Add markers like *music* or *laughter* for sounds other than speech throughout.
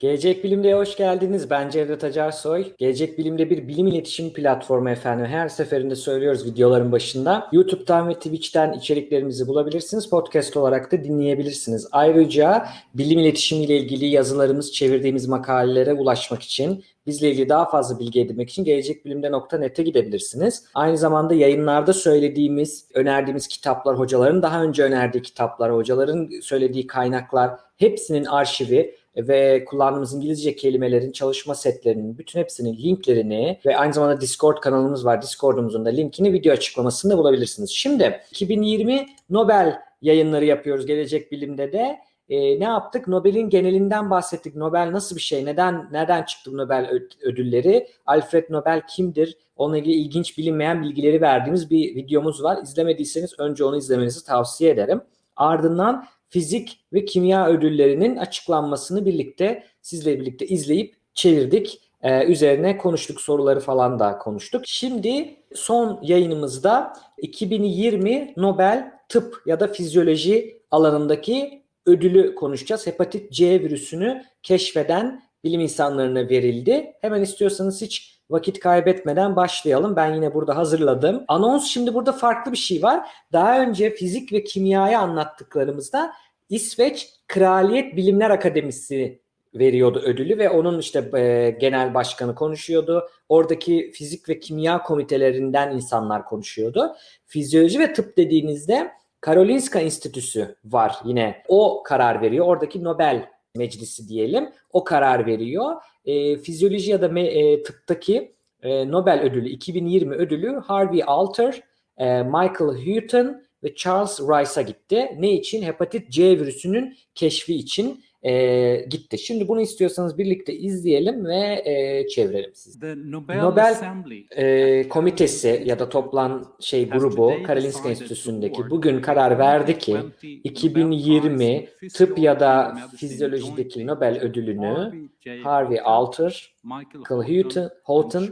Gelecek Bilim'de hoş geldiniz. Ben Cevdet Acarsoy. Gelecek Bilim'de bir bilim iletişim platformu efendim. Her seferinde söylüyoruz videoların başında. YouTube'dan ve Twitch'ten içeriklerimizi bulabilirsiniz. Podcast olarak da dinleyebilirsiniz. Ayrıca bilim iletişimi ile ilgili yazılarımız, çevirdiğimiz makalelere ulaşmak için bizle ilgili daha fazla bilgi edinmek için gelecekbilimde.net'e gidebilirsiniz. Aynı zamanda yayınlarda söylediğimiz, önerdiğimiz kitaplar, hocaların daha önce önerdiği kitaplar, hocaların söylediği kaynaklar hepsinin arşivi ve kullandığımız İngilizce kelimelerin çalışma setlerinin bütün hepsinin linklerini ve aynı zamanda Discord kanalımız var. Discord'umuzun da linkini video açıklamasında bulabilirsiniz. Şimdi 2020 Nobel yayınları yapıyoruz Gelecek Bilim'de de. Ee, ne yaptık? Nobel'in genelinden bahsettik. Nobel nasıl bir şey? Neden nereden çıktı bu Nobel ödülleri? Alfred Nobel kimdir? Onunla ilgili ilginç bilinmeyen bilgileri verdiğimiz bir videomuz var. İzlemediyseniz önce onu izlemenizi tavsiye ederim. Ardından fizik ve kimya ödüllerinin açıklanmasını birlikte sizle birlikte izleyip çevirdik. Ee, üzerine konuştuk soruları falan da konuştuk. Şimdi son yayınımızda 2020 Nobel Tıp ya da Fizyoloji alanındaki ödülü konuşacağız. Hepatit C virüsünü keşfeden bilim insanlarına verildi. Hemen istiyorsanız hiç vakit kaybetmeden başlayalım. Ben yine burada hazırladım. Anons şimdi burada farklı bir şey var. Daha önce fizik ve kimyayı anlattıklarımızda İsveç Kraliyet Bilimler Akademisi veriyordu ödülü ve onun işte e, genel başkanı konuşuyordu. Oradaki fizik ve kimya komitelerinden insanlar konuşuyordu. Fizyoloji ve tıp dediğinizde Karolinska Enstitüsü var yine. O karar veriyor. Oradaki Nobel Meclisi diyelim. O karar veriyor. E, fizyoloji ya da me, e, tıptaki e, Nobel ödülü 2020 ödülü Harvey Alter, e, Michael Houghton ve Charles Rice'a gitti. Ne için? Hepatit C virüsünün keşfi için e, gitti. Şimdi bunu istiyorsanız birlikte izleyelim ve e, çevirelim sizi. Nobel, Nobel e, komitesi ya da toplan şey grubu Karolinska Enstitüsü'ndeki bugün karar verdi ki 2020 tıp ya da fizyolojideki Nobel ödülünü Harvey Alter, Michael Houghton, Houghton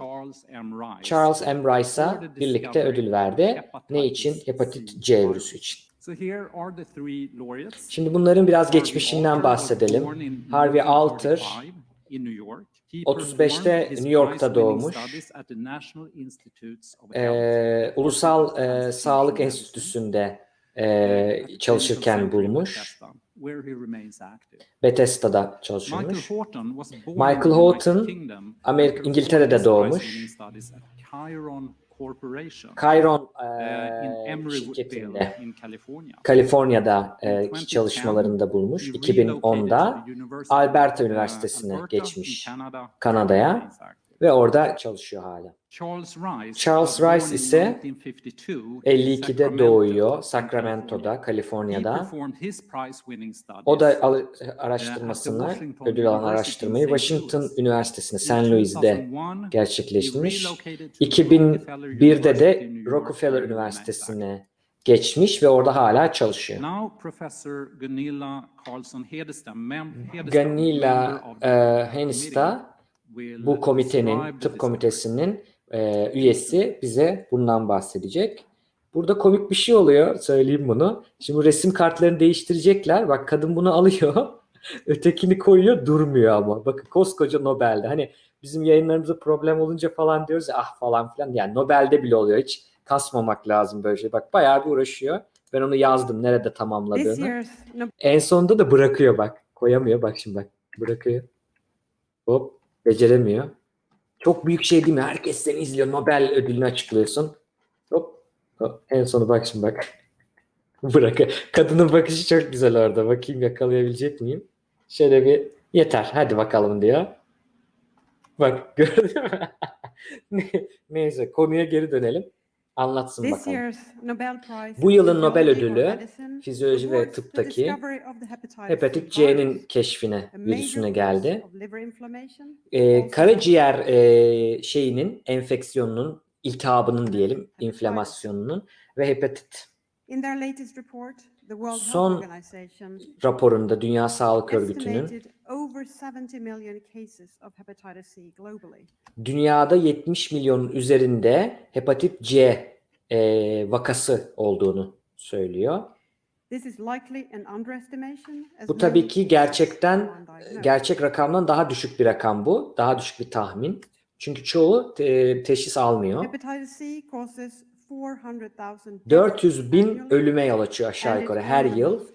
Charles M. Rice'a birlikte ödül verdi. Ne için? Hepatit C virüsü için. Şimdi bunların biraz geçmişinden bahsedelim. Harvey Alter 35'te New York'ta doğmuş. Ee, Ulusal e, Sağlık Enstitüsü'nde e, çalışırken bulmuş. Bethesda'da çalışıyormuş. Michael Houghton Amerika, İngiltere'de doğmuş. Chiron e, şirketinde Kaliforniya'da e, çalışmalarında bulmuş 2010'da Alberta Üniversitesi'ne geçmiş Kanada'ya ve orada çalışıyor hala. Charles Rice ise 52'de doğuyor Sacramento'da, Kaliforniya'da. O da araştırmasını, ödül alan araştırmayı Washington Üniversitesi'nde, St. Louis'de gerçekleştirmiş. 2001'de de Rockefeller Üniversitesi'ne geçmiş ve orada hala çalışıyor. Ganila e, Henista bu komitenin, tıp komitesinin e, üyesi bize bundan bahsedecek. Burada komik bir şey oluyor, söyleyeyim bunu. Şimdi resim kartlarını değiştirecekler. Bak kadın bunu alıyor, *laughs* ötekini koyuyor, durmuyor ama. Bakın koskoca Nobel'de. Hani bizim yayınlarımızda problem olunca falan diyoruz ya ah falan filan. Yani Nobel'de bile oluyor. Hiç kasmamak lazım böyle şey. Bak bayağı bir uğraşıyor. Ben onu yazdım nerede tamamladığını. En sonunda da bırakıyor bak. Koyamıyor bak şimdi bak. Bırakıyor. Hop Beceremiyor. Çok büyük şey değil mi? Herkes seni izliyor. Nobel ödülünü açıklıyorsun. Hop. hop. En sonu bak şimdi bak. *laughs* Bırak. Kadının bakışı çok güzel orada. Bakayım yakalayabilecek miyim? Şöyle bir yeter. Hadi bakalım diyor. Bak *laughs* gördün mü? Neyse konuya geri dönelim anlatsın bakalım. Bu yılın Nobel ödülü fizyoloji ve tıptaki hepatit C'nin keşfine, virüsüne geldi. Ee, karaciğer e, şeyinin, enfeksiyonunun, iltihabının diyelim, inflamasyonunun ve hepatit. Son raporunda Dünya Sağlık Örgütü'nün dünyada 70 milyon üzerinde hepatit C e, vakası olduğunu söylüyor. Bu tabii ki gerçekten gerçek rakamdan daha düşük bir rakam bu. Daha düşük bir tahmin. Çünkü çoğu te- teşhis almıyor. Hepatitis C causes 400,000 deaths 400 bin ölüme yol açıyor aşağı yukarı her yıl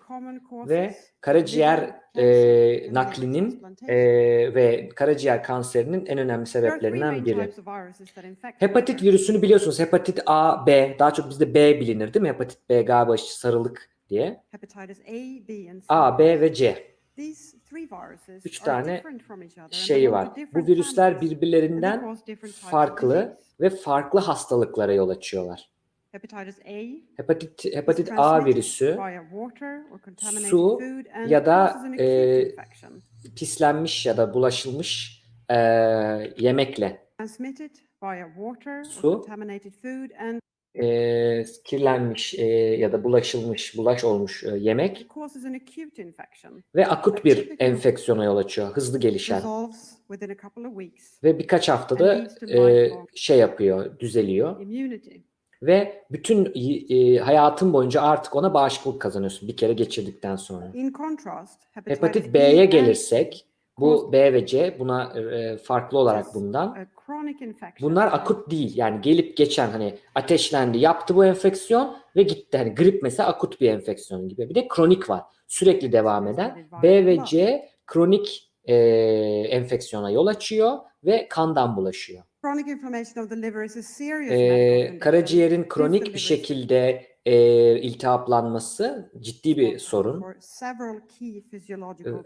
ve karaciğer e, naklinin e, ve karaciğer kanserinin en önemli sebeplerinden biri. Hepatit virüsünü biliyorsunuz. Hepatit A, B. Daha çok bizde B bilinir değil mi? Hepatit B galiba sarılık diye. A, B ve C. Üç tane şeyi var. Bu virüsler birbirlerinden farklı ve farklı hastalıklara yol açıyorlar. Hepatit, hepatit A virüsü su ya da, e, pislenmiş ya da bulaşılmış e, yemekle su, e, kirlenmiş e, ya da bulaşılmış, bulaş olmuş e, yemek ve akut bir enfeksiyona yol açıyor. Hızlı gelişen. Ve birkaç haftada e, şey yapıyor, düzeliyor. Ve bütün e, hayatın boyunca artık ona bağışıklık kazanıyorsun bir kere geçirdikten sonra. Hepatit B'ye gelirsek bu B ve C buna e, farklı olarak bundan. Bunlar akut değil. Yani gelip geçen hani ateşlendi, yaptı bu enfeksiyon ve gitti. Hani grip mesela akut bir enfeksiyon gibi. Bir de kronik var. Sürekli devam eden. B ve C kronik e, enfeksiyona yol açıyor ve kandan bulaşıyor. Ee, karaciğerin kronik bir şekilde e, iltihaplanması ciddi bir sorun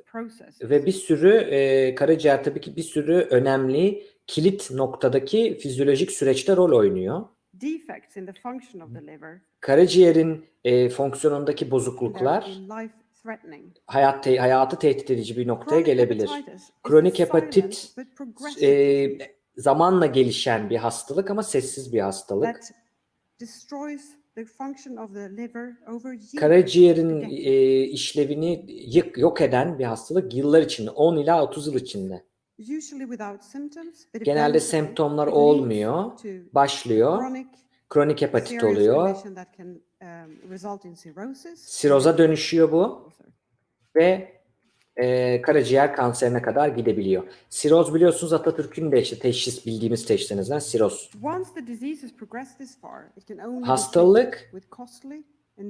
processes. ve bir sürü e, karaciğer tabii ki bir sürü önemli kilit noktadaki fizyolojik süreçte rol oynuyor. Defects in the function of the liver Karaciğerin e, fonksiyonundaki bozukluklar hayat te- hayatı tehdit edici bir noktaya gelebilir. Kronik hepatit, E, zamanla gelişen bir hastalık ama sessiz bir hastalık. Karaciğerin e, işlevini yık, yok eden bir hastalık yıllar içinde, 10 ila 30 yıl içinde. Genelde semptomlar olmuyor. Başlıyor, kronik hepatit oluyor, um, siroza dönüşüyor bu Also. ve e, karaciğer kanserine kadar gidebiliyor. Siroz biliyorsunuz Atatürk'ün de işte teşhis bildiğimiz teşhislerinizden siroz. Hastalık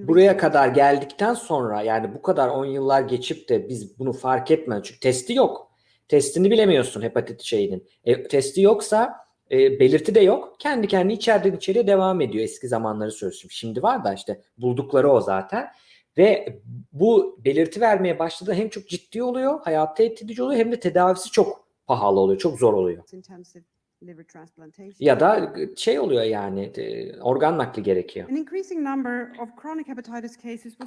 buraya kadar geldikten sonra yani bu kadar 10 yıllar geçip de biz bunu fark etmeden çünkü testi yok. Testini bilemiyorsun hepatit şeyinin. E, testi yoksa e, belirti de yok. Kendi kendi içeriden içeriye devam ediyor. Eski zamanları söylüyorum. Şimdi var da işte buldukları o zaten. Ve bu belirti vermeye başladığı hem çok ciddi oluyor, hayatı tehdit edici oluyor hem de tedavisi çok pahalı oluyor, çok zor oluyor. Ya da şey oluyor yani e, organ nakli gerekiyor.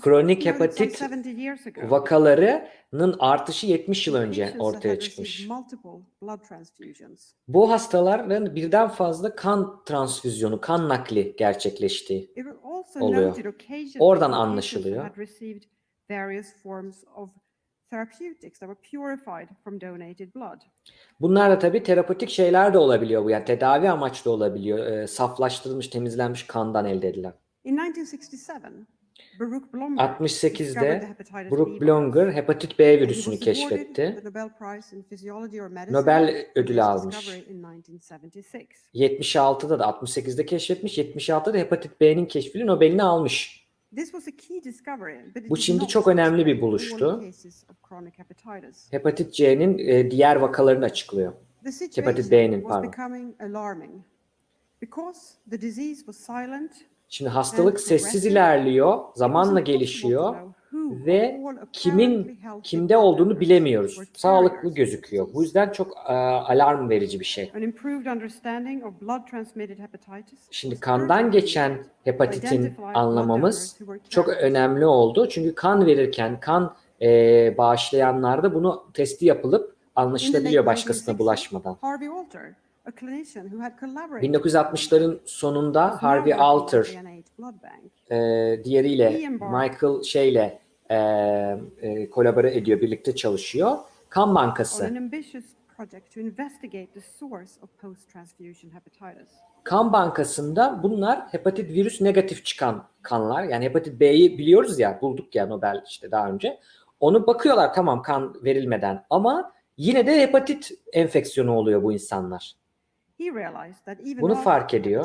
Kronik hepatit 70 years ago. Vakalarının artışı 70 yıl önce ortaya çıkmış. Bu hastaların birden fazla kan transfüzyonu, kan nakli gerçekleştiği. Oluyor. Oradan anlaşılıyor. Therapeutics that were purified from donated blood. Bunlar da tabii terapötik şeyler de olabiliyor bu. Yani tedavi amaçlı olabiliyor. Ee, saflaştırılmış, temizlenmiş kandan elde edilen. In 1967, Baruch Blomberg 68'de discovered the hepatitis B Brook. Blonger hepatit B virüsünü keşfetti. Nobel ödülü almış. discovery in 1976. 76'da da 68'de keşfetmiş. 76'da da hepatit B'nin keşfiyle Nobel'ini almış. This was a key discovery, but it Bu not çok önemli bir buluştu. Hepatit C'nin e, diğer vakalarını açıklıyor. Hepatit B'nin, pardon. becoming alarming because the disease was silent Şimdi hastalık sessiz ilerliyor, zamanla gelişiyor ve kimin kimde olduğunu bilemiyoruz. Sağlıklı gözüküyor. Bu yüzden çok e, alarm verici bir şey. Şimdi kandan geçen hepatitin anlamamız çok önemli oldu. Çünkü kan verirken kan e, bağışlayanlarda bunu testi yapılıp anlaşılabiliyor başkasına bulaşmadan. Harvey Alter, a clinician who had collaborated 1960'ların sonunda Harvey Alter NIH Blood Bank. e, diğeriyle. Michael şeyle e, e, kolabore ediyor, birlikte çalışıyor. Kan Bankası. kan bankasında bunlar hepatit virüs negatif çıkan kanlar. Yani hepatit B'yi biliyoruz ya bulduk ya Nobel işte daha önce. Onu bakıyorlar tamam kan verilmeden ama yine de hepatit enfeksiyonu oluyor bu insanlar. Bunu fark ediyor.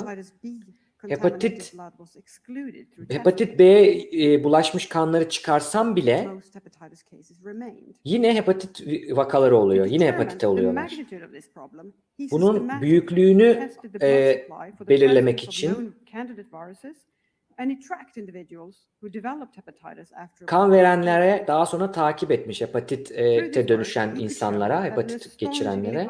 Hepatit- Hepatit B e, bulaşmış kanları çıkarsam bile yine hepatit vakaları oluyor. Yine hepatite oluyorlar. Bunun büyüklüğünü e, belirlemek için kan verenlere daha sonra takip etmiş hepatite this dönüşen insanlara, hepatit geçirenlere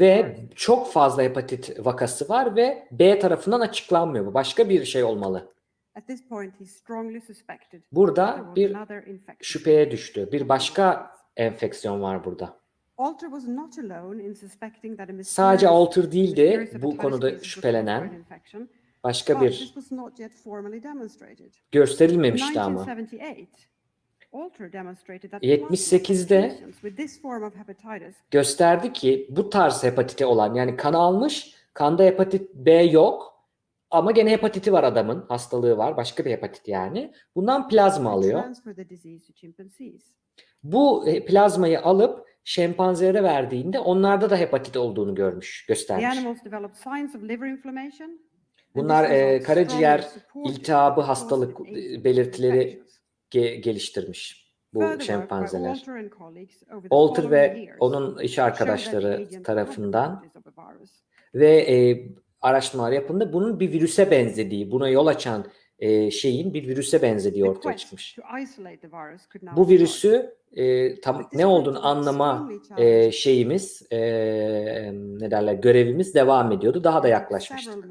ve çok fazla hepatit vakası var ve B tarafından açıklanmıyor bu. Başka bir şey olmalı. Burada bir şüpheye düştü. Bir başka enfeksiyon var burada. Sadece Alter değildi bu konuda şüphelenen. Başka bir gösterilmemişti ama. 78'de plasma patients with this form of hepatitis gösterdi ki bu tarz hepatiti olan yani kan almış, kanda hepatit B yok ama gene hepatiti var adamın, hastalığı var, başka bir hepatit yani. Bundan plazma alıyor. Bu e, plazmayı alıp şempanzelere verdiğinde onlarda da hepatit olduğunu görmüş, göstermiş. Bunlar e, karaciğer iltihabı hastalık e, belirtileri. Ge- geliştirmiş bu şempanzeler. Alter and colleagues over the Alter following ve onun iş arkadaşları tarafından ve e, araştırmalar yapıldı. Bunun bir virüse benzediği, buna yol açan e, şeyin bir virüse benzediği ortaya çıkmış. Bu virüsü e, tam ne olduğunu anlama e, şeyimiz, e, ne derler, görevimiz devam ediyordu. Daha da yaklaşmıştık.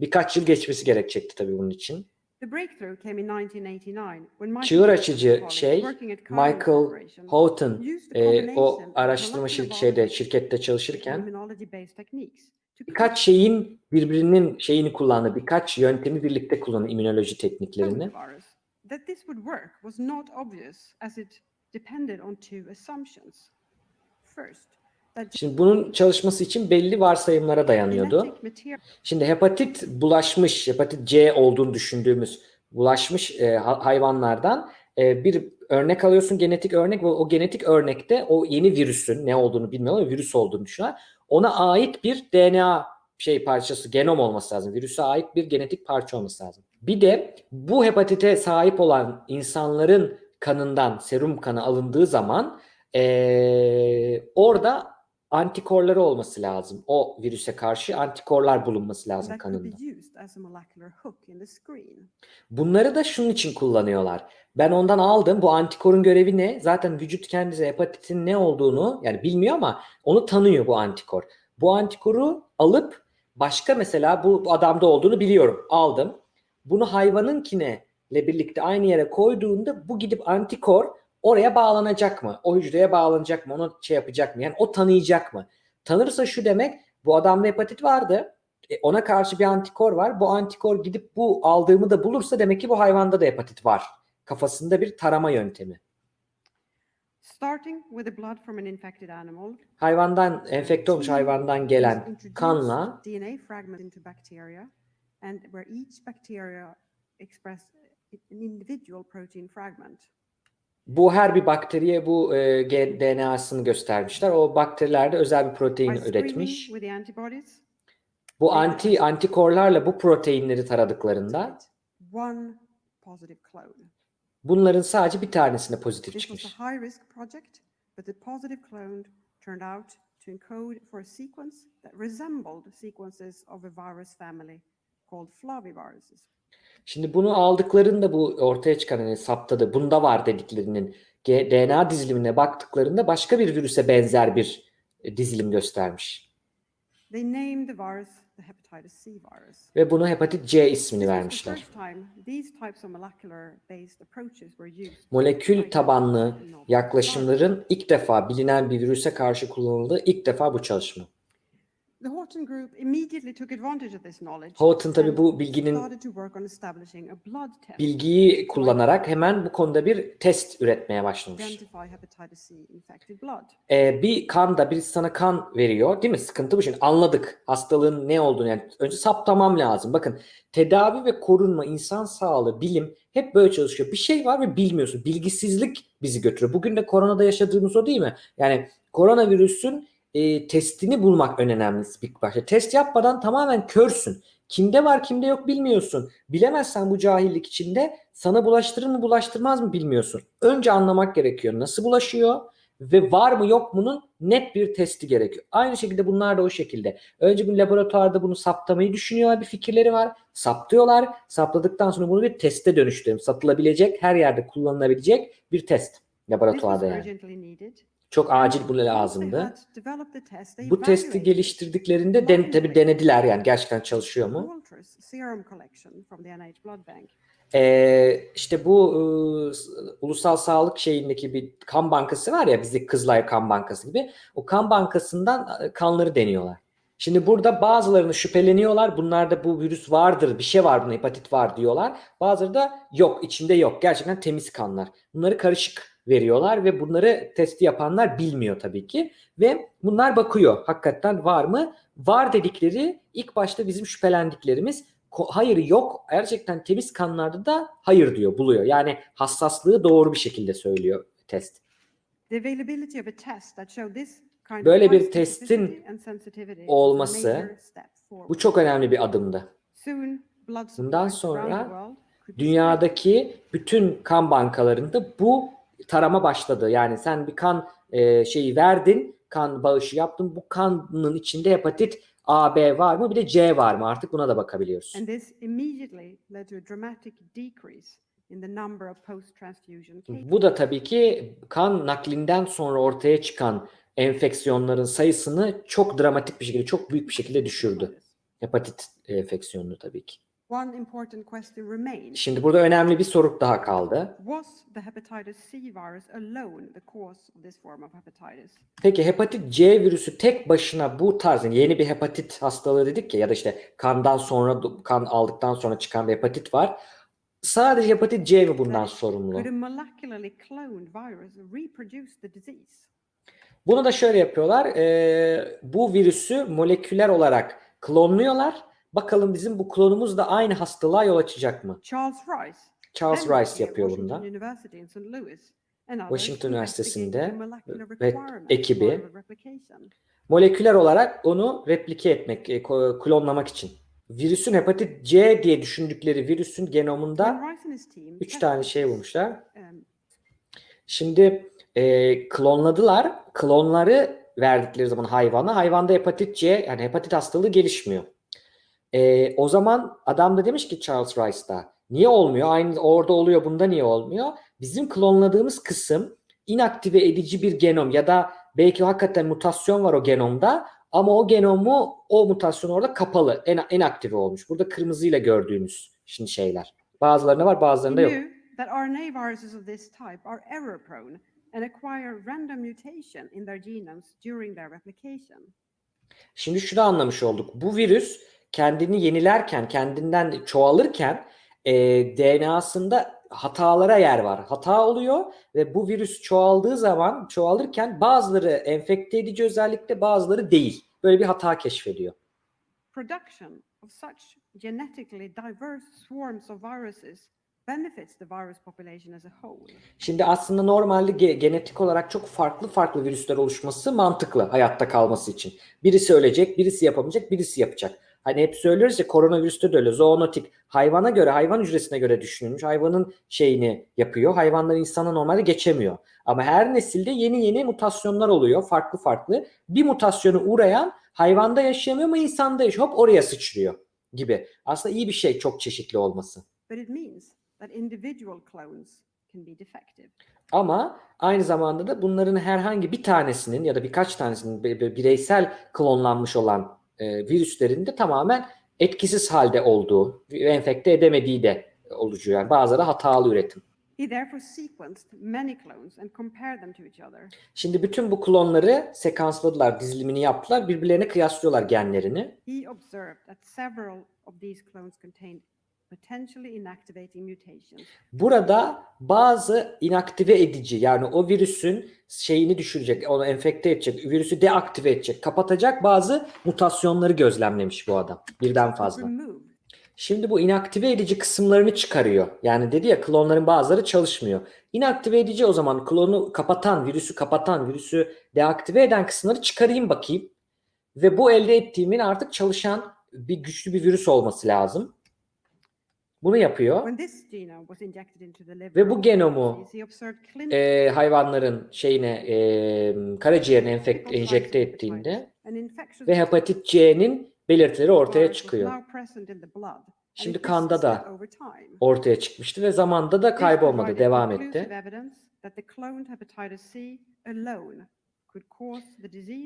Birkaç yıl geçmesi gerekecekti tabii bunun için. The breakthrough came in 1989 when Michael Çığır açıcı şey, Michael Houghton e, o araştırma şir- şeyde şirkette çalışırken birkaç şeyin birbirinin şeyini kullandı. Birkaç yöntemi birlikte kullandı immünoloji tekniklerini. First, Şimdi bunun çalışması için belli varsayımlara dayanıyordu. Şimdi hepatit bulaşmış, hepatit C olduğunu düşündüğümüz bulaşmış e, ha- hayvanlardan e, bir örnek alıyorsun, genetik örnek ve o genetik örnekte o yeni virüsün ne olduğunu bilmiyorum ama virüs olduğunu düşünüyorlar. Ona ait bir DNA şey parçası, genom olması lazım. Virüse ait bir genetik parça olması lazım. Bir de bu hepatite sahip olan insanların kanından serum kanı alındığı zaman e, orada antikorları olması lazım. O virüse karşı antikorlar bulunması lazım kanında. Bunları da şunun için kullanıyorlar. Ben ondan aldım. Bu antikorun görevi ne? Zaten vücut kendisi hepatitin ne olduğunu yani bilmiyor ama onu tanıyor bu antikor. Bu antikoru alıp başka mesela bu bu adamda olduğunu biliyorum. Aldım. Bunu hayvanınkine ile birlikte aynı yere koyduğunda bu gidip antikor oraya bağlanacak mı? O hücreye bağlanacak mı? Onu şey yapacak mı? Yani o tanıyacak mı? Tanırsa şu demek bu adamda hepatit vardı. E, ona karşı bir antikor var. Bu antikor gidip bu aldığımı da bulursa demek ki bu hayvanda da hepatit var. Kafasında bir tarama yöntemi. Starting with the blood from an infected animal, Hayvandan enfekte olmuş hayvandan gelen kanla DNA fragment into bacteria, and where each bacteria express an individual protein fragment. Bu her bir bakteriye bu e, DNA'sını göstermişler. O bakterilerde özel bir protein üretmiş. Bu anti antikorlarla bu proteinleri taradıklarında bunların sadece bir tanesine pozitif çıkmış. to encode for a sequence that resembled sequences of a virus family called flaviviruses. Şimdi bunu aldıklarında bu ortaya çıkan hani saptadı bunda var dediklerinin DNA dizilimine baktıklarında başka bir virüse benzer bir e, dizilim göstermiş. They named the virus the hepatitis C virus. Ve bunu hepatit C ismini vermişler. Molekül tabanlı yaklaşımların ilk defa bilinen bir virüse karşı kullanıldığı ilk defa bu çalışma. The Horton Group immediately took advantage of this knowledge. Houghton tabii and bu bilginin bilgiyi kullanarak hemen bu konuda bir test üretmeye başlamış. Ee, bir kanda birisi sana kan veriyor değil mi? Sıkıntı bu şimdi. Anladık hastalığın ne olduğunu yani önce saptamam lazım. Bakın tedavi ve korunma, insan sağlığı, bilim hep böyle çalışıyor. Bir şey var ve bilmiyorsun. Bilgisizlik bizi götürüyor. Bugün de koronada yaşadığımız o değil mi? Yani koronavirüsün e, testini bulmak en önemlisi bir başta. Test yapmadan tamamen körsün. Kimde var kimde yok bilmiyorsun. Bilemezsen bu cahillik içinde sana bulaştırır mı bulaştırmaz mı bilmiyorsun. Önce anlamak gerekiyor. Nasıl bulaşıyor? ve var mı yok mu'nun net bir testi gerekiyor. Aynı şekilde bunlar da o şekilde. Önce bir laboratuvarda bunu saptamayı düşünüyorlar, bir fikirleri var. Saptıyorlar. Sapladıktan sonra bunu bir teste dönüştürüyor. Satılabilecek, her yerde kullanılabilecek bir test laboratuvarda yani. Çok acil bu lazımdı. Bu testi geliştirdiklerinde den, tabii denediler yani gerçekten çalışıyor mu? Ee, işte bu ıı, s- ulusal sağlık şeyindeki bir kan bankası var ya bizdeki Kızılay Kan Bankası gibi. O kan bankasından ı, kanları deniyorlar. Şimdi burada bazılarını şüpheleniyorlar. Bunlarda bu virüs vardır, bir şey var bunda, hepatit var diyorlar. Bazıları da yok, içinde yok. Gerçekten temiz kanlar. Bunları karışık veriyorlar ve bunları testi yapanlar bilmiyor tabii ki. Ve bunlar bakıyor. Hakikaten var mı? Var dedikleri ilk başta bizim şüphelendiklerimiz hayır yok. Gerçekten temiz kanlarda da hayır diyor, buluyor. Yani hassaslığı doğru bir şekilde söylüyor test. Böyle bir testin olması. Bu çok önemli bir adımdı. Bundan sonra. Dünyadaki bütün kan bankalarında bu tarama başladı. Yani sen bir kan e, şeyi verdin, kan bağışı yaptın. Bu kanın içinde hepatit A, B var mı? Bir de C var mı? Artık buna da bakabiliyoruz. And this immediately led to a dramatic decrease in the number of post-transfusion cases. Bu da tabii ki kan naklinden sonra ortaya çıkan enfeksiyonların sayısını çok dramatik bir şekilde, çok büyük bir şekilde düşürdü. Hepatit enfeksiyonunu tabii ki. One important question remains. Şimdi burada önemli bir soru daha kaldı. Was the hepatitis C virus alone the cause of this form of hepatitis? Peki hepatit C virüsü tek başına bu tarz yani yeni bir hepatit hastalığı dedik ya ya da işte kandan sonra kan aldıktan sonra çıkan bir hepatit var. Sadece hepatit C mi bundan sorumlu? Bunu da şöyle yapıyorlar. Ee, bu virüsü moleküler olarak klonluyorlar. Bakalım bizim bu klonumuz da aynı hastalığa yol açacak mı? Charles Rice. Charles Rice yapıyor others Washington Üniversitesi'nde ve ekibi moleküler olarak onu replike etmek, e, klonlamak için. Virüsün hepatit C diye düşündükleri virüsün genomunda When Rice and his team 3 tested tane şey bulmuşlar. um, Şimdi e, klonladılar. Klonları verdikleri zaman hayvana. Hayvanda hepatit C yani hepatit hastalığı gelişmiyor. E, o zaman adam da demiş ki Charles Rice'da niye olmuyor? Aynı orada oluyor bunda niye olmuyor? Bizim klonladığımız kısım inaktive edici bir genom ya da belki hakikaten mutasyon var o genomda ama o genomu o mutasyon orada kapalı, en, inaktive olmuş. Burada kırmızıyla gördüğünüz şimdi şeyler. Bazılarında var bazılarında yok. that RNA viruses of this type are error prone and acquire random mutation in their genomes during their replication. Şimdi şunu anlamış olduk. Bu virüs kendini yenilerken, kendinden çoğalırken e, DNA'sında hatalara yer var. Hata oluyor ve bu virüs çoğaldığı zaman, çoğalırken bazıları enfekte edici özellikle bazıları değil. Böyle bir hata keşfediyor. Production of such genetically diverse swarms of viruses benefits the virus population as a whole. Şimdi aslında normalde ge- genetik olarak çok farklı farklı virüsler oluşması mantıklı hayatta kalması için. Birisi ölecek, birisi yapamayacak, birisi yapacak. Hani hep söylüyoruz ya koronavirüste de öyle zoonotik. Hayvana göre, hayvan hücresine göre düşünülmüş. Hayvanın şeyini yapıyor. Hayvanlar insana normalde geçemiyor. Ama her nesilde yeni yeni mutasyonlar oluyor. Farklı farklı. Bir mutasyonu uğrayan hayvanda yaşayamıyor ama insanda yaşıyor. Hop oraya sıçrıyor gibi. Aslında iyi bir şey çok çeşitli olması. But it means that individual clones can be defective. Ama aynı zamanda da bunların herhangi bir tanesinin ya da birkaç tanesinin bi- bi- bireysel klonlanmış olan e, virüslerin de tamamen etkisiz halde olduğu, enfekte edemediği de oluyor. Yani bazıları hatalı üretim. Şimdi bütün bu klonları sekansladılar, dizilimini yaptılar. Birbirlerine kıyaslıyorlar genlerini. He observed that several of these clones contained. Burada bazı inaktive edici yani o virüsün şeyini düşürecek, onu enfekte edecek, virüsü deaktive edecek, kapatacak bazı mutasyonları gözlemlemiş bu adam. Birden fazla. Şimdi bu inaktive edici kısımlarını çıkarıyor. Yani dedi ya klonların bazıları çalışmıyor. İnaktive edici o zaman klonu kapatan, virüsü kapatan, virüsü deaktive eden kısımları çıkarayım bakayım. Ve bu elde ettiğimin artık çalışan bir güçlü bir virüs olması lazım. Bunu yapıyor. When this genome was injected into the liver Ve bu genomu, Ee, hayvanların şeyine e, karaciğerine enfekt, enjekte ettiğinde ve hepatit C'nin belirtileri ortaya çıkıyor. Şimdi kanda da. Ortaya çıkmıştı ve zamanda da kaybolmadı, devam etti.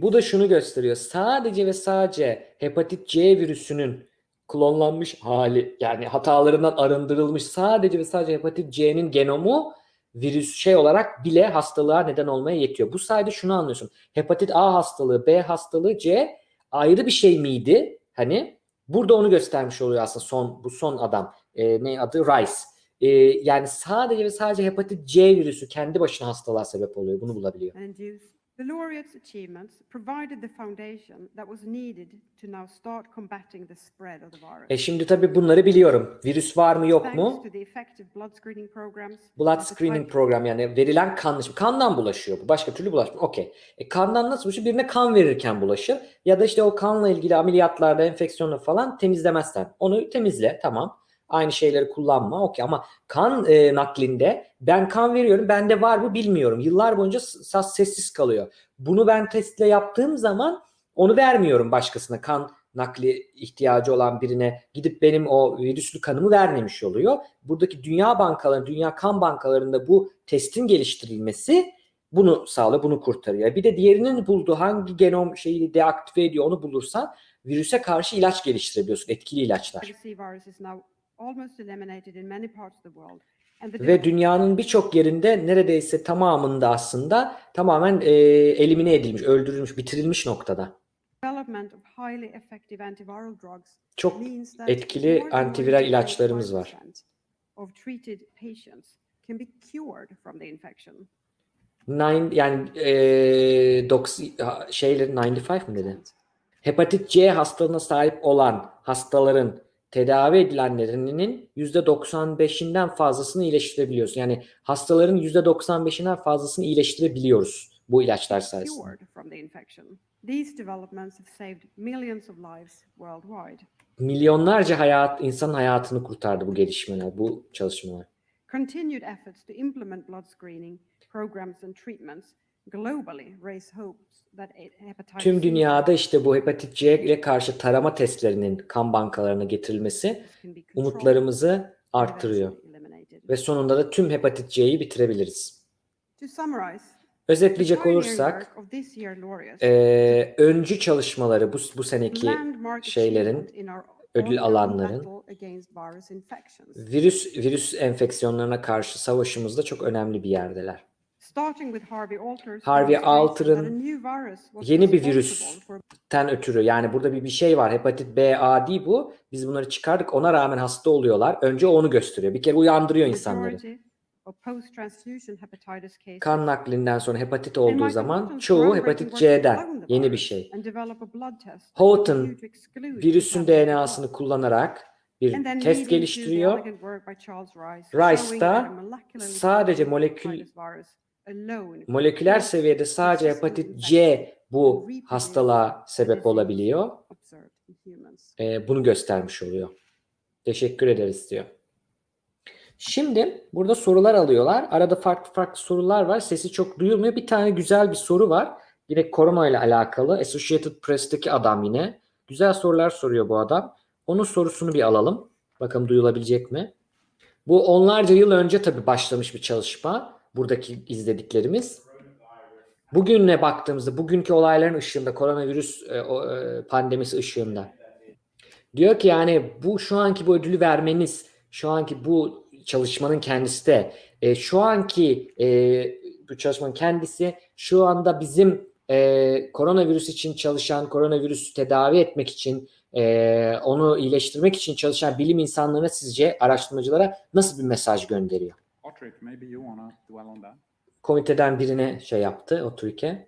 Bu da şunu gösteriyor. Sadece ve sadece hepatit C virüsünün klonlanmış hali yani hatalarından arındırılmış sadece ve sadece hepatit C'nin genomu virüs şey olarak bile hastalığa neden olmaya yetiyor. Bu sayede şunu anlıyorsun. Hepatit A hastalığı, B hastalığı, C ayrı bir şey miydi? Hani burada onu göstermiş oluyor aslında son bu son adam. Ee, ne adı? Rice. Ee, yani sadece ve sadece hepatit C virüsü kendi başına hastalığa sebep oluyor. Bunu bulabiliyor. induce. The laureate's achievements provided the foundation that was needed to now start combating the spread of the virus. E şimdi tabii bunları biliyorum. Virüs var mı yok mu? blood screening programs, Blood hepatitis screening program yani verilen kan kandan bulaşıyor bu. Başka türlü bulaşmıyor. Okey. E kandan nasıl bulaşıyor? Birine kan verirken bulaşır. Ya da işte o kanla ilgili ameliyatlarda enfeksiyonu falan temizlemezsen. Onu temizle tamam. Aynı şeyleri kullanma. Okey ama kan e, naklinde ben kan veriyorum. Bende var mı bilmiyorum. Yıllar boyunca s- sessiz kalıyor. Bunu ben testle yaptığım zaman onu vermiyorum başkasına. Kan nakli ihtiyacı olan birine gidip benim o virüslü kanımı vermemiş oluyor. Buradaki dünya bankaları, dünya kan bankalarında bu testin geliştirilmesi bunu sağlıyor, bunu kurtarıyor. Bir de diğerinin bulduğu hangi genom şeyi deaktive ediyor onu bulursan virüse karşı ilaç geliştirebiliyorsun, etkili ilaçlar. Hepatitis C virus is now almost eliminated in many parts of the world. And the Ve dünyanın birçok yerinde neredeyse tamamında aslında tamamen e, elimine edilmiş, öldürülmüş, bitirilmiş noktada. development of highly effective antiviral drugs Çok etkili antiviral 95% ilaçlarımız var. Of treated patients can be cured from the infection. Nine, yani e, doksi, ha, şeylerin 95 mi dedi? Hepatit C hastalığına sahip olan hastaların tedavi edilenlerinin %95'inden fazlasını iyileştirebiliyorsun. Yani hastaların %95'inden fazlasını iyileştirebiliyoruz bu ilaçlar sayesinde. Milyonlarca hayat, insan hayatını kurtardı bu gelişmeler, bu çalışmalar. Continued efforts to implement blood screening programs and treatments globally raise hopes that a- hepatitis Tüm dünyada işte bu hepatit C ile karşı tarama testlerinin kan bankalarına getirilmesi umutlarımızı eliminated. Ve sonunda da tüm hepatit C'yi bitirebiliriz. Özetleyecek olursak eee, öncü çalışmaları bu, bu seneki şeylerin, ödül alanların virüs virüs enfeksiyonlarına karşı savaşımızda çok önemli bir yerdeler. Harvey Alter'ın yeni bir responsible for Ten ötürü yani burada bir bir şey var. Hepatit B, A değil bu. Biz bunları çıkardık. Ona rağmen hasta oluyorlar. Önce onu gösteriyor. Bir kere uyandırıyor insanları. Kan naklinden sonra hepatit olduğu zaman çoğu hepatit C'den. Yeni bir şey. Houghton virüsün DNA'sını kullanarak bir test geliştiriyor. Rice, da sadece molekül moleküler seviyede sadece hepatit C bu hastalığa sebep olabiliyor. Ee, bunu göstermiş oluyor. Teşekkür ederiz diyor. Şimdi burada sorular alıyorlar. Arada farklı farklı sorular var. Sesi çok duyulmuyor. Bir tane güzel bir soru var. Yine korona ile alakalı. Associated Press'teki adam yine. Güzel sorular soruyor bu adam. Onun sorusunu bir alalım. Bakalım duyulabilecek mi? Bu onlarca yıl önce tabii başlamış bir çalışma. Buradaki izlediklerimiz. Bugüne baktığımızda, bugünkü olayların ışığında, koronavirüs e, e, pandemisi ışığında. Diyor ki yani bu şu anki bu ödülü vermeniz, şu anki bu çalışmanın kendisi de e, şu anki e, bu çalışmanın kendisi şu anda bizim e, koronavirüs için çalışan, koronavirüsü tedavi etmek için, onu iyileştirmek için çalışan bilim insanlarına sizce araştırmacılara nasıl bir mesaj gönderiyor? Patrick, maybe you want to dwell on that. Komiteden birine şey yaptı, otururken.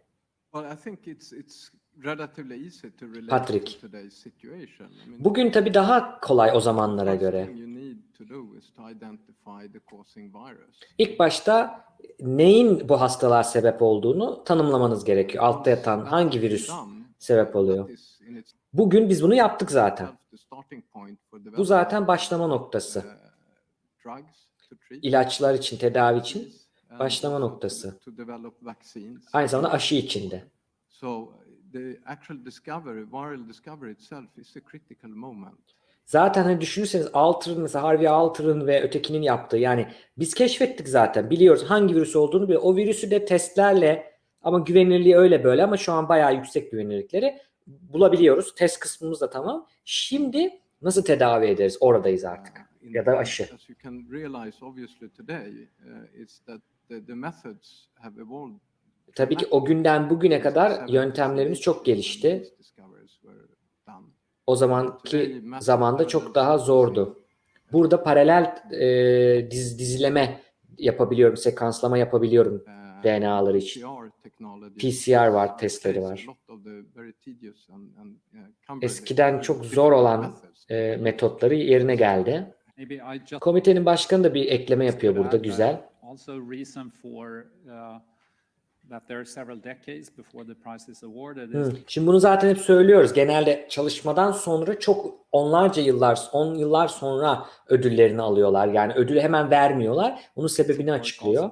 Well, I think it's it's relatively easy to relate Patrick. to today's situation. I mean, Bugün tabii daha kolay o zamanlara first göre. thing you need to do is to identify the causing virus. İlk başta neyin bu hastalığa sebep olduğunu tanımlamanız gerekiyor. Altta yatan hangi virüs sebep oluyor? Bugün biz bunu yaptık zaten. Bu zaten başlama noktası. İlaçlar için, tedavi için başlama noktası. Aynı zamanda aşı içinde. Zaten hani düşünürseniz Alter'ın mesela Harvey Alter'ın ve ötekinin yaptığı yani biz keşfettik zaten biliyoruz hangi virüs olduğunu biliyoruz. O virüsü de testlerle ama güvenilirliği öyle böyle ama şu an bayağı yüksek güvenilirlikleri bulabiliyoruz. Test kısmımız da tamam. Şimdi nasıl tedavi ederiz? Oradayız artık. Uh, Ya da aşı. Uh. Tabii ki o günden bugüne kadar yöntemlerimiz çok gelişti. O zamanki zamanda çok daha zordu. Burada paralel e, diz, dizileme yapabiliyorum, sekanslama yapabiliyorum. DNA'ları için. PCR var, testleri var. Eskiden çok zor olan E, metotları yerine geldi. Komitenin başkanı da bir ekleme yapıyor burada güzel. Hı. Şimdi bunu zaten hep söylüyoruz. Genelde çalışmadan sonra çok onlarca yıllar, 10 yıllar sonra ödüllerini alıyorlar. Yani ödülü hemen vermiyorlar. Bunun sebebini açıklıyor.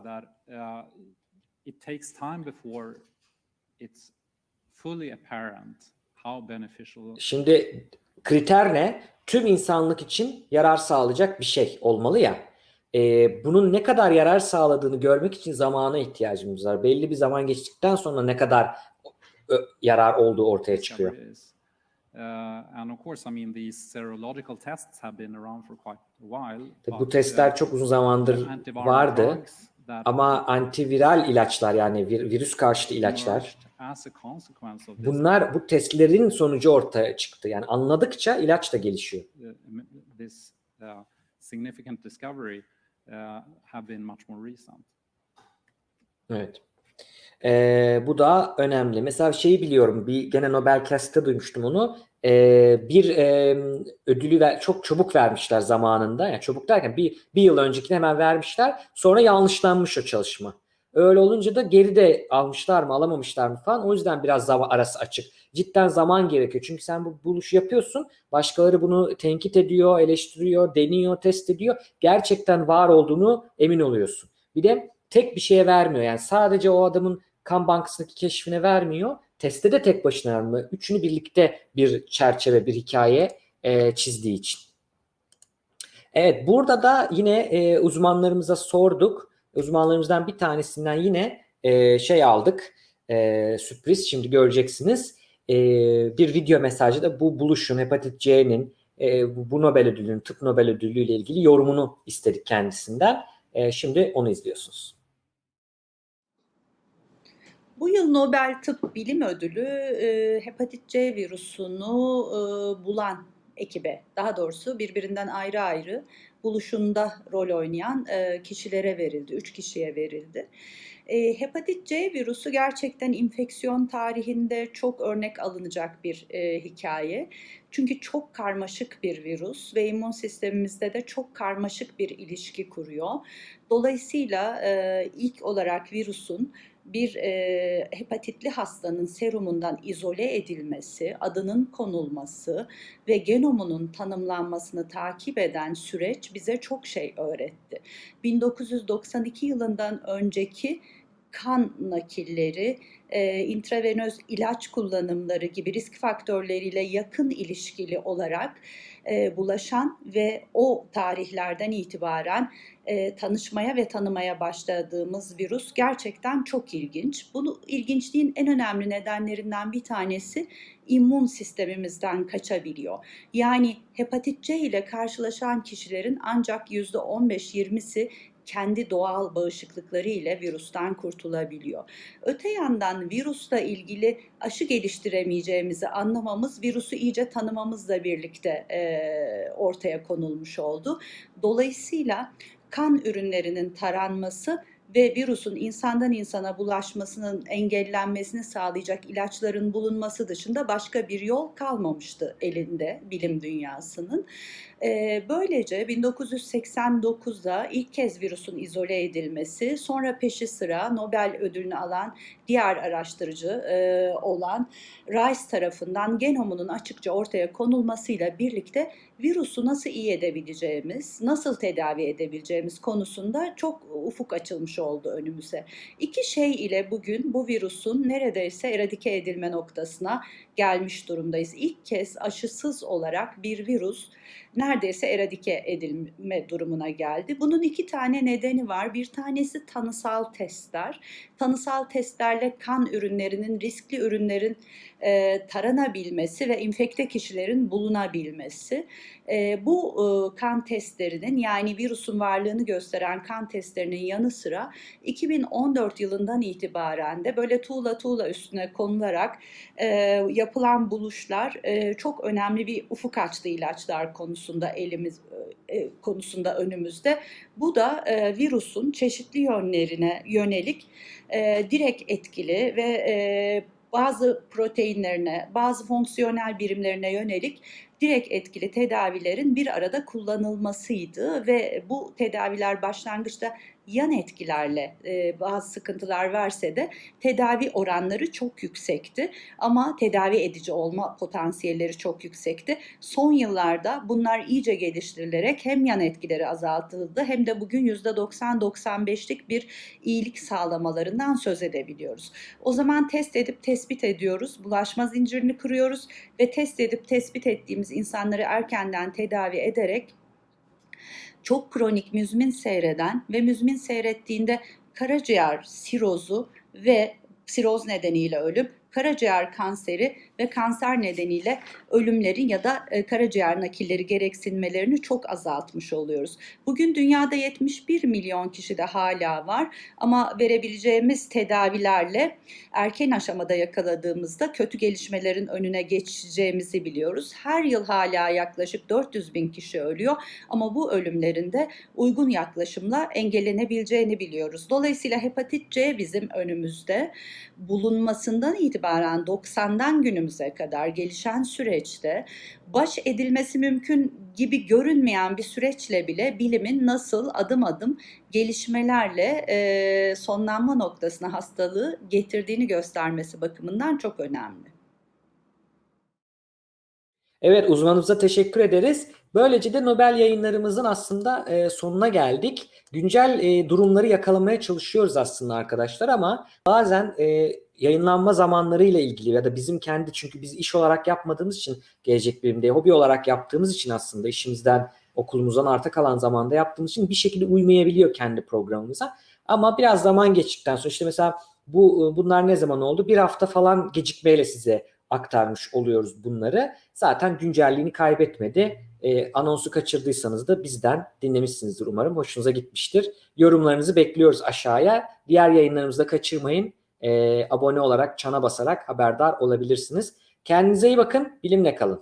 uh, Şimdi kriter ne? Tüm insanlık için yarar sağlayacak bir şey olmalı ya. Ee, bunun ne kadar yarar sağladığını görmek için zamana ihtiyacımız var. Belli bir zaman geçtikten sonra ne kadar yarar olduğu ortaya çıkıyor. Tabii bu testler uh, çok uzun zamandır vardı. Ama antiviral ilaçlar yani vir- virüs karşıtı ilaçlar bunlar bu testlerin sonucu ortaya çıktı. Yani anladıkça ilaç da gelişiyor. this uh, significant discovery uh, have been much more recent. Evet. Ee, bu da önemli. Mesela şeyi biliyorum. Bir gene Nobel Cast'te duymuştum onu. Ee, bir e, ödülü ver, çok çabuk vermişler zamanında. Yani çabuk derken bir, bir yıl öncekini hemen vermişler. Sonra yanlışlanmış o çalışma. Öyle olunca da geride almışlar mı alamamışlar mı falan. O yüzden biraz zaman arası açık. Cidden zaman gerekiyor. Çünkü sen bu buluşu yapıyorsun. Başkaları bunu tenkit ediyor, eleştiriyor, deniyor, test ediyor. Gerçekten var olduğunu emin oluyorsun. Bir de tek bir şeye vermiyor. Yani sadece o adamın kan bankasındaki keşfine vermiyor. Teste de tek başına vermiyor. Üçünü birlikte bir çerçeve, bir hikaye e, çizdiği için. Evet burada da yine e, uzmanlarımıza sorduk. Uzmanlarımızdan bir tanesinden yine e, şey aldık. E, sürpriz şimdi göreceksiniz. E, bir video mesajı da bu buluşun hepatit C'nin e, bu Nobel ödülünün tıp Nobel ödülü ile ilgili yorumunu istedik kendisinden. E, şimdi onu izliyorsunuz. Bu yıl Nobel Tıp Bilim Ödülü e, hepatit C virüsünü e, bulan ekibe, daha doğrusu birbirinden ayrı ayrı buluşunda rol oynayan e, kişilere verildi, üç kişiye verildi. E, hepatit C virüsü gerçekten infeksiyon tarihinde çok örnek alınacak bir e, hikaye. Çünkü çok karmaşık bir virüs ve immün sistemimizde de çok karmaşık bir ilişki kuruyor. Dolayısıyla e, ilk olarak virüsün bir e, hepatitli hastanın serumundan izole edilmesi, adının konulması ve genomunun tanımlanmasını takip eden süreç bize çok şey öğretti. 1992 yılından önceki kan nakilleri, e, intravenöz ilaç kullanımları gibi risk faktörleriyle yakın ilişkili olarak e, bulaşan ve o tarihlerden itibaren e, tanışmaya ve tanımaya başladığımız virüs gerçekten çok ilginç. Bunu ilginçliğin en önemli nedenlerinden bir tanesi immün sistemimizden kaçabiliyor. Yani hepatit C ile karşılaşan kişilerin ancak %15-20'si kendi doğal bağışıklıkları ile virüsten kurtulabiliyor. Öte yandan virüsle ilgili aşı geliştiremeyeceğimizi anlamamız virüsü iyice tanımamızla birlikte e, ortaya konulmuş oldu. Dolayısıyla kan ürünlerinin taranması ve virüsün insandan insana bulaşmasının engellenmesini sağlayacak ilaçların bulunması dışında başka bir yol kalmamıştı elinde bilim dünyasının. Böylece 1989'da ilk kez virüsün izole edilmesi, sonra peşi sıra Nobel ödülünü alan diğer araştırıcı olan Rice tarafından genomunun açıkça ortaya konulmasıyla birlikte virüsü nasıl iyi edebileceğimiz, nasıl tedavi edebileceğimiz konusunda çok ufuk açılmış oldu önümüze. İki şey ile bugün bu virüsün neredeyse eradike edilme noktasına gelmiş durumdayız. İlk kez aşısız olarak bir virüs neredeyse eradike edilme durumuna geldi. Bunun iki tane nedeni var. Bir tanesi tanısal testler. Tanısal testlerle kan ürünlerinin, riskli ürünlerin e, taranabilmesi ve infekte kişilerin bulunabilmesi. E, bu e, kan testlerinin yani virüsün varlığını gösteren kan testlerinin yanı sıra 2014 yılından itibaren de böyle tuğla tuğla üstüne konularak e, yapılan buluşlar e, çok önemli bir ufuk açtı ilaçlar konusunda elimiz e, konusunda önümüzde. Bu da e, virüsün çeşitli yönlerine yönelik e, direkt etkili ve e, bazı proteinlerine, bazı fonksiyonel birimlerine yönelik direkt etkili tedavilerin bir arada kullanılmasıydı ve bu tedaviler başlangıçta yan etkilerle e, bazı sıkıntılar verse de tedavi oranları çok yüksekti ama tedavi edici olma potansiyelleri çok yüksekti. Son yıllarda bunlar iyice geliştirilerek hem yan etkileri azaltıldı hem de bugün %90-95'lik bir iyilik sağlamalarından söz edebiliyoruz. O zaman test edip tespit ediyoruz, bulaşma zincirini kırıyoruz ve test edip tespit ettiğimiz insanları erkenden tedavi ederek çok kronik müzmin seyreden ve müzmin seyrettiğinde karaciğer sirozu ve siroz nedeniyle ölüm, karaciğer kanseri ve kanser nedeniyle ölümlerin ya da e, karaciğer nakilleri gereksinmelerini çok azaltmış oluyoruz. Bugün dünyada 71 milyon kişi de hala var ama verebileceğimiz tedavilerle erken aşamada yakaladığımızda kötü gelişmelerin önüne geçeceğimizi biliyoruz. Her yıl hala yaklaşık 400 bin kişi ölüyor ama bu ölümlerin de uygun yaklaşımla engellenebileceğini biliyoruz. Dolayısıyla hepatit C bizim önümüzde bulunmasından itibaren 90'dan günümüze kadar gelişen süreçte baş edilmesi mümkün gibi görünmeyen bir süreçle bile bilimin nasıl adım adım gelişmelerle e, sonlanma noktasına hastalığı getirdiğini göstermesi bakımından çok önemli. Evet uzmanımıza teşekkür ederiz. Böylece de Nobel yayınlarımızın aslında e, sonuna geldik. Güncel e, durumları yakalamaya çalışıyoruz aslında arkadaşlar ama bazen e, yayınlanma zamanları ile ilgili ya da bizim kendi çünkü biz iş olarak yapmadığımız için gelecek bilimde hobi olarak yaptığımız için aslında işimizden okulumuzdan arta kalan zamanda yaptığımız için bir şekilde uymayabiliyor kendi programımıza. Ama biraz zaman geçtikten sonra işte mesela bu bunlar ne zaman oldu? Bir hafta falan gecikmeyle size aktarmış oluyoruz bunları. Zaten güncelliğini kaybetmedi. E, anonsu kaçırdıysanız da bizden dinlemişsinizdir umarım. Hoşunuza gitmiştir. Yorumlarınızı bekliyoruz aşağıya. Diğer yayınlarımızı da kaçırmayın. Abone olarak, çana basarak haberdar olabilirsiniz. Kendinize iyi bakın. Bilimle kalın.